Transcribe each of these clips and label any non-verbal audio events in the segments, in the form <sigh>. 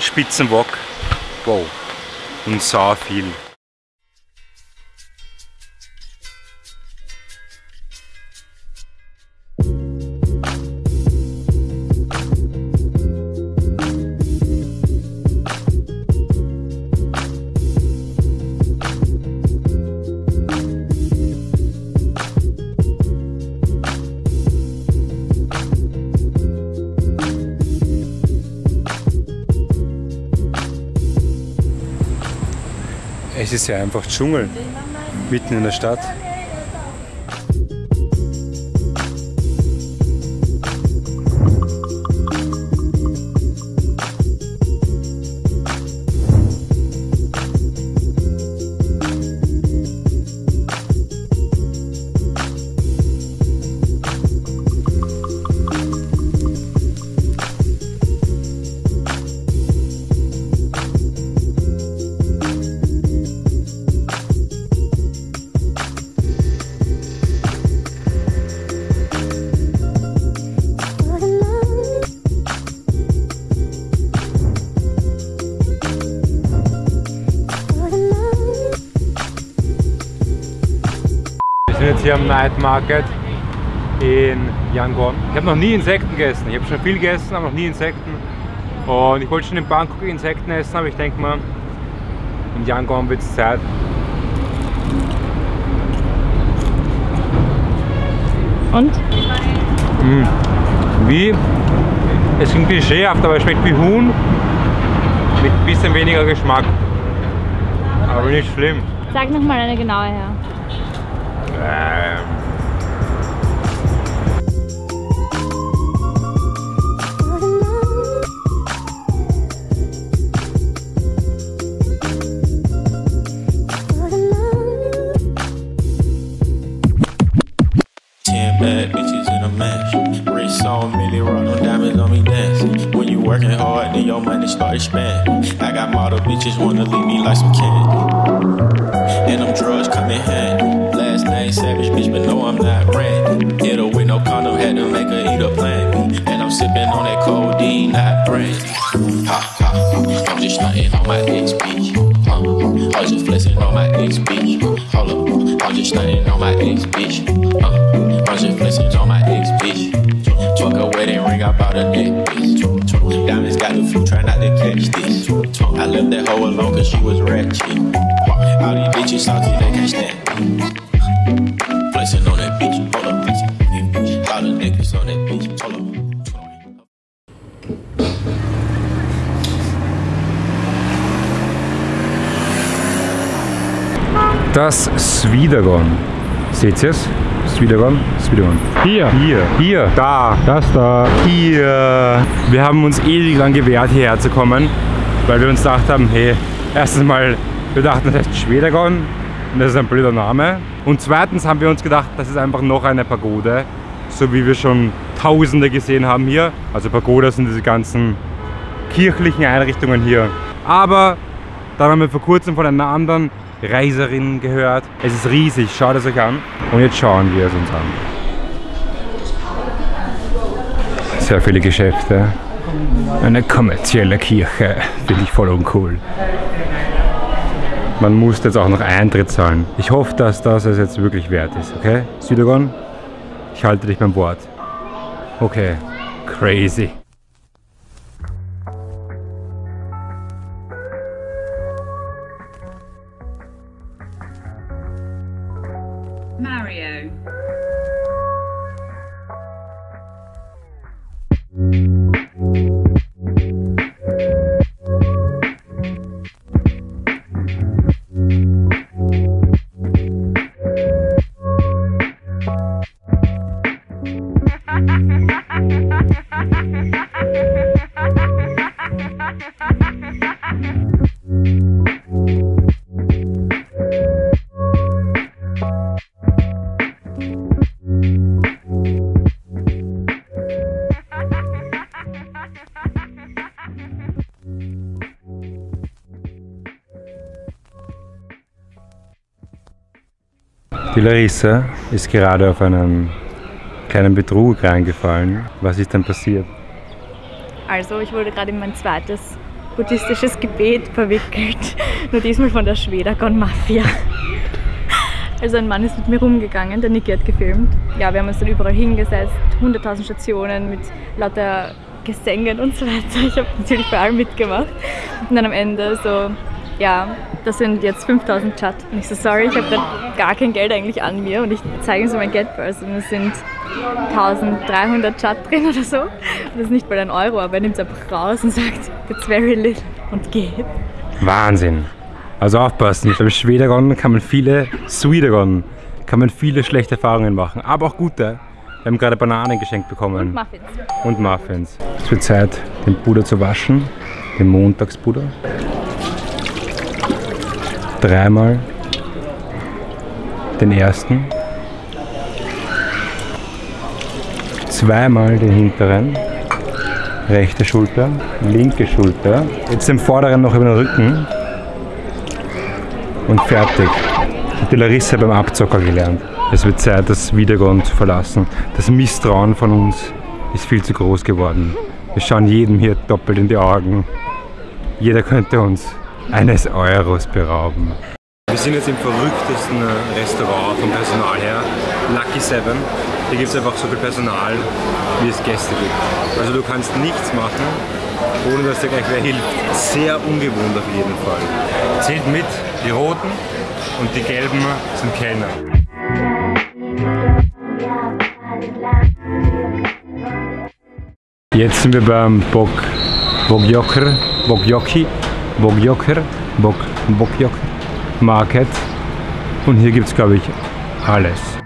Spitzenwok. Wow. Und sau viel. Es ist ja einfach Dschungel mitten in der Stadt. Sind jetzt hier am Night Market in Yangon. Ich habe noch nie Insekten gegessen. Ich habe schon viel gegessen, aber noch nie Insekten. Und ich wollte schon in Bangkok Insekten essen, aber ich denke mal, in Yangon wird es Zeit. Und? Mm. Wie? Es klingt klischeehaft, aber es schmeckt wie Huhn mit ein bisschen weniger Geschmack. Aber nicht schlimm. Sag nochmal eine genaue her. Start expanding. I got model bitches wanna leave me like some candy. And them drugs come in handy. Last name Savage, bitch, but no, I'm not Randy. Hit her with no condom, had to make her eat a plan B. And I'm sipping on that codeine, not brandy. Ha ha I'm just stunting on my ex bitch. Uh, I'm just flexing on my ex bitch. Hold up, I'm just stunting on my ex bitch. Uh, I'm just flexing on my ex bitch. Took a wedding ring, I bought a necklace. Diamonds got the flu, try not to catch this. I left that hoe alone cause she was ratchet. All these bitches salty, they can't stand. Flexing on that bitch, hold up. All the niggas on that bitch, hold up. Das Swidergon. Seht ihr es? Swidergon? Swidergon. Hier. Hier, hier, da, Das da. hier. Wir haben uns ewig lang gewehrt, hierher zu kommen, weil wir uns gedacht haben, hey, erstens mal, wir dachten, das heißt Schwedergon und das ist ein blöder Name. Und zweitens haben wir uns gedacht, das ist einfach noch eine Pagode, so wie wir schon Tausende gesehen haben hier. Also Pagodas sind diese ganzen kirchlichen Einrichtungen hier. Aber dann haben wir vor kurzem von einer anderen Reiserin gehört. Es ist riesig, schaut es euch an. Und jetzt schauen wir es uns an. Sehr viele Geschäfte. Eine kommerzielle Kirche. Finde ich voll uncool. Man muss jetzt auch noch Eintritt zahlen. Ich hoffe, dass das es jetzt wirklich wert ist, okay? Südogon, ich halte dich beim Wort. Okay, crazy. Die Larissa ist gerade auf einen kleinen Betrug reingefallen. Was ist denn passiert? Also, ich wurde gerade in mein zweites buddhistisches Gebet verwickelt. <laughs> Nur diesmal von der Schwedergon-Mafia. <laughs> Also ein Mann ist mit mir rumgegangen, der Niki hat gefilmt. Ja, wir haben uns dann überall hingesetzt, 100.000 Stationen mit lauter Gesängen und so weiter. Ich habe natürlich bei allem mitgemacht. Und dann am Ende so, ja, das sind jetzt 5000 Chat. Und ich so, sorry, ich habe gar kein Geld eigentlich an mir. Und ich zeige ihm so mein Geldbörse und es sind 1300 Chat drin oder so. Und das ist nicht mal ein Euro, aber er nimmt es einfach raus und sagt, it's very little und geht. Wahnsinn. Also aufpassen, beim Schwedergon kann man viele, Sweedergon, kann man viele schlechte Erfahrungen machen, aber auch gute. Wir haben gerade Bananen geschenkt bekommen. Und Muffins. Und Muffins. Es wird Zeit, den Puder zu waschen, den Montagspuder. Dreimal den ersten. Zweimal den hinteren. Rechte Schulter, linke Schulter. Jetzt den vorderen noch über den Rücken. Und fertig. Hat die Larissa beim Abzocker gelernt. Es wird Zeit, das Wiedergrund zu verlassen. Das Misstrauen von uns ist viel zu groß geworden. Wir schauen jedem hier doppelt in die Augen. Jeder könnte uns eines Euros berauben. Wir sind jetzt im verrücktesten Restaurant vom Personal her, Lucky Seven. Hier gibt es einfach so viel Personal, wie es Gäste gibt. Also du kannst nichts machen, ohne dass dir gleich wer hilft. Sehr ungewohnt auf jeden Fall. Zählt mit, die roten und die gelben sind Kellner. Jetzt sind wir beim Bok Bokjoker, Bokjoki, Bokjoker, Bok Bokjoker Market und hier gibt es glaube ich alles.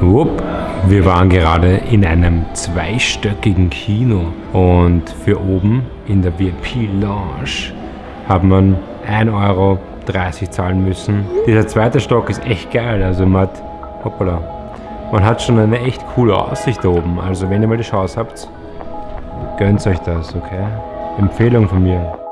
Wupp, wir waren gerade in einem zweistöckigen Kino und für oben in der VIP-Lounge hat man 1,30 Euro zahlen müssen. Dieser zweite Stock ist echt geil, also man hat, hoppala, man hat schon eine echt coole Aussicht da oben. Also wenn ihr mal die Chance habt, gönnt euch das, okay? Empfehlung von mir.